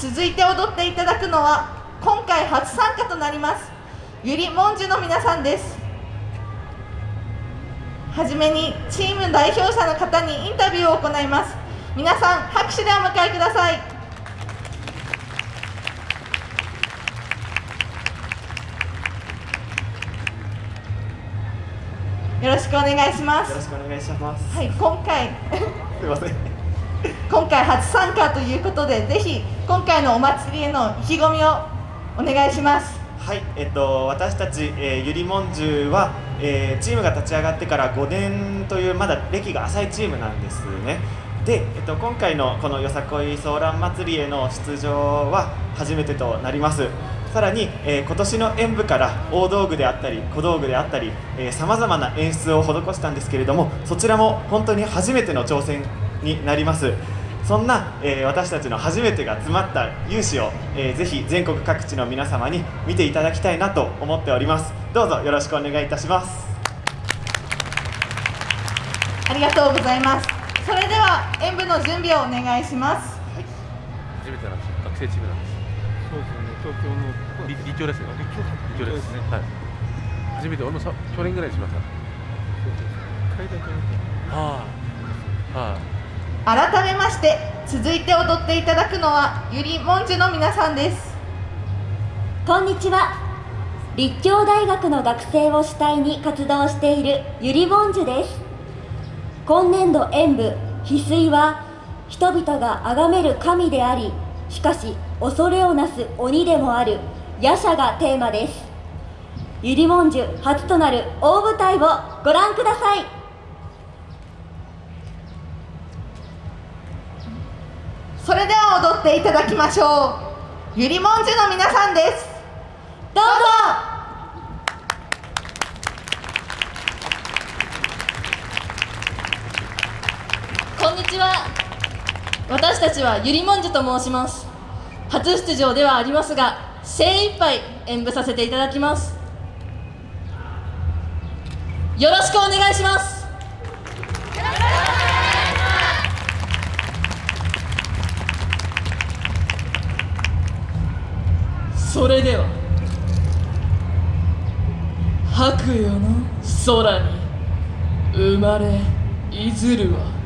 続いて踊っていただくのは今回初参加となりますゆりもんじゅの皆さんです。はじめにチーム代表者の方にインタビューを行います。皆さん拍手でお迎えください。よろしくお願いします。よろしくお願いします。はい今回。すいません今回初参加ということでぜひ今回のお祭りへの意気込みをお願いします。はい、えっと、私たち、えー、ゆりもんじゅうは、えー、チームが立ち上がってから5年というまだ歴が浅いチームなんですね。で、えっと、今回のこのよさこいソーラン祭りへの出場は初めてとなります。さらに、えー、今年の演舞から大道具であったり小道具であったりさまざまな演出を施したんですけれどもそちらも本当に初めての挑戦になります。そんな、えー、私たちの初めてが詰まった勇姿を、えー、ぜひ全国各地の皆様に見ていただきたいなと思っております。どうぞよろしくお願いいたします。ありがとうございます。それでは演舞の準備をお願いします、はい、初めてなんです学生チームなんです。そうですね。東京の立立教ですね。立教です。ね。はい。初めて俺もさ去年ぐらいしました。そうです。階段とはあはあ改めまして続いて踊っていただくのはゆりもんじゅの皆さんです。こんにちは。立教大学の学生を主体に活動しているゆりもんじゅです。今年度演舞翡翠は人々が崇める神でありしかし恐れをなす鬼でもある夜叉がテーマです。ゆりもんじゅ初となる大舞台をご覧ください。それでは踊っていただきましょう。ゆりもんじゅの皆さんです。どうぞ。こんにちは。私たちはゆりもんじゅと申します。初出場ではありますが精一杯演舞させていただきます。よろしくお願いします。それでは白夜の空に生まれいずるは